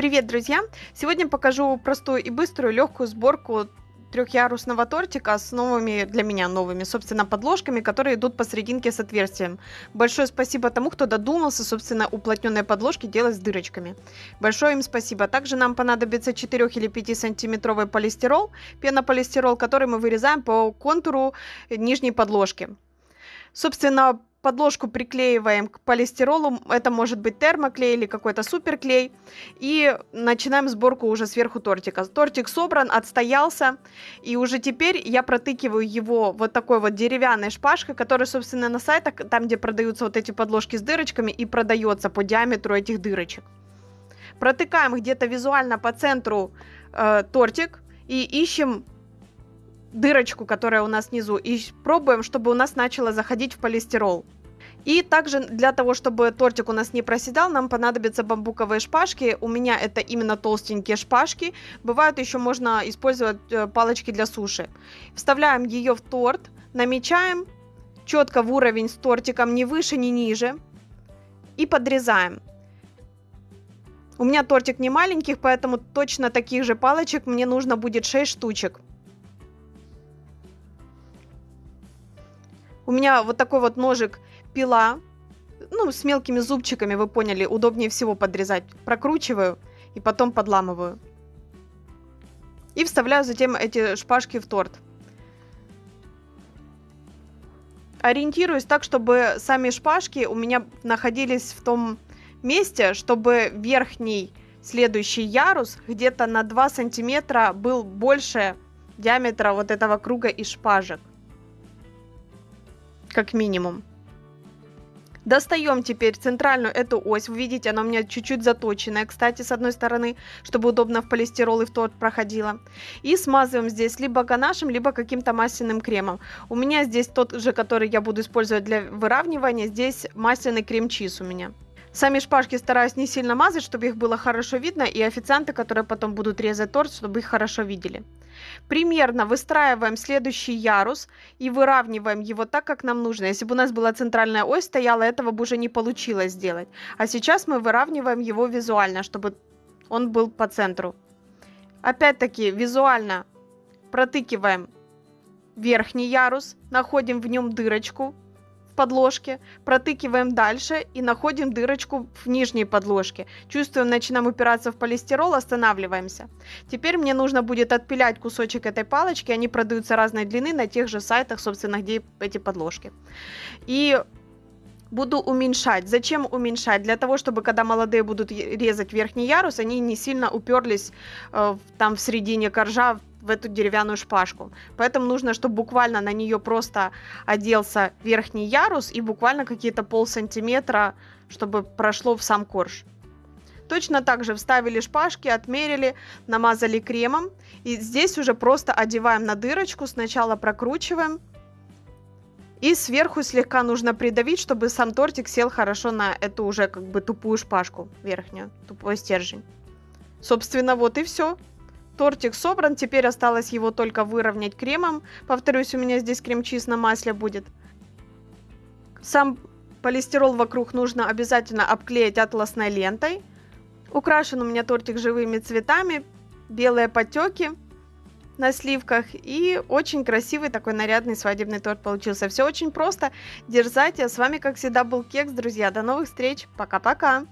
Привет, друзья! Сегодня покажу простую и быструю легкую сборку трехярусного тортика с новыми, для меня новыми, собственно, подложками, которые идут посерединке с отверстием. Большое спасибо тому, кто додумался, собственно, уплотненные подложки делать с дырочками. Большое им спасибо. Также нам понадобится 4 или 5 сантиметровый полистирол, пенополистирол, который мы вырезаем по контуру нижней подложки. Собственно, подложку приклеиваем к полистиролу, это может быть термоклей или какой-то суперклей, и начинаем сборку уже сверху тортика. Тортик собран, отстоялся, и уже теперь я протыкиваю его вот такой вот деревянной шпажкой, которая, собственно, на сайтах, там, где продаются вот эти подложки с дырочками, и продается по диаметру этих дырочек. Протыкаем где-то визуально по центру э, тортик и ищем дырочку, которая у нас внизу, и пробуем, чтобы у нас начало заходить в полистирол. И также для того, чтобы тортик у нас не проседал, нам понадобятся бамбуковые шпажки. У меня это именно толстенькие шпажки. Бывают еще можно использовать э, палочки для суши. Вставляем ее в торт, намечаем четко в уровень с тортиком, ни выше, ни ниже. И подрезаем. У меня тортик не маленьких, поэтому точно таких же палочек мне нужно будет 6 штучек. У меня вот такой вот ножик пила, ну, с мелкими зубчиками, вы поняли, удобнее всего подрезать. Прокручиваю и потом подламываю. И вставляю затем эти шпажки в торт. Ориентируюсь так, чтобы сами шпажки у меня находились в том месте, чтобы верхний следующий ярус где-то на 2 сантиметра был больше диаметра вот этого круга из шпажек как минимум. Достаем теперь центральную эту ось. Вы видите, она у меня чуть-чуть заточенная, кстати, с одной стороны, чтобы удобно в полистирол и в торт проходила. И смазываем здесь либо ганашем, либо каким-то масляным кремом. У меня здесь тот же, который я буду использовать для выравнивания. Здесь масляный крем-чиз у меня. Сами шпажки стараюсь не сильно мазать, чтобы их было хорошо видно, и официанты, которые потом будут резать торт, чтобы их хорошо видели. Примерно выстраиваем следующий ярус и выравниваем его так, как нам нужно. Если бы у нас была центральная ось стояла, этого бы уже не получилось сделать. А сейчас мы выравниваем его визуально, чтобы он был по центру. Опять-таки визуально протыкиваем верхний ярус, находим в нем дырочку, подложке, протыкиваем дальше и находим дырочку в нижней подложке. Чувствуем, начинаем упираться в полистирол, останавливаемся. Теперь мне нужно будет отпилять кусочек этой палочки, они продаются разной длины на тех же сайтах, собственно, где эти подложки. И буду уменьшать. Зачем уменьшать? Для того, чтобы когда молодые будут резать верхний ярус, они не сильно уперлись э, там в середине коржа в эту деревянную шпажку. Поэтому нужно, чтобы буквально на нее просто оделся верхний ярус и буквально какие-то пол сантиметра, чтобы прошло в сам корж. Точно так же вставили шпажки, отмерили, намазали кремом. И здесь уже просто одеваем на дырочку, сначала прокручиваем. И сверху слегка нужно придавить, чтобы сам тортик сел хорошо на эту уже как бы тупую шпажку верхнюю, тупой стержень. Собственно, вот и все. Тортик собран, теперь осталось его только выровнять кремом. Повторюсь, у меня здесь крем-чиз на масле будет. Сам полистирол вокруг нужно обязательно обклеить атласной лентой. Украшен у меня тортик живыми цветами, белые потеки на сливках и очень красивый такой нарядный свадебный торт получился. Все очень просто, дерзайте. С вами, как всегда, был Кекс, друзья. До новых встреч. Пока-пока.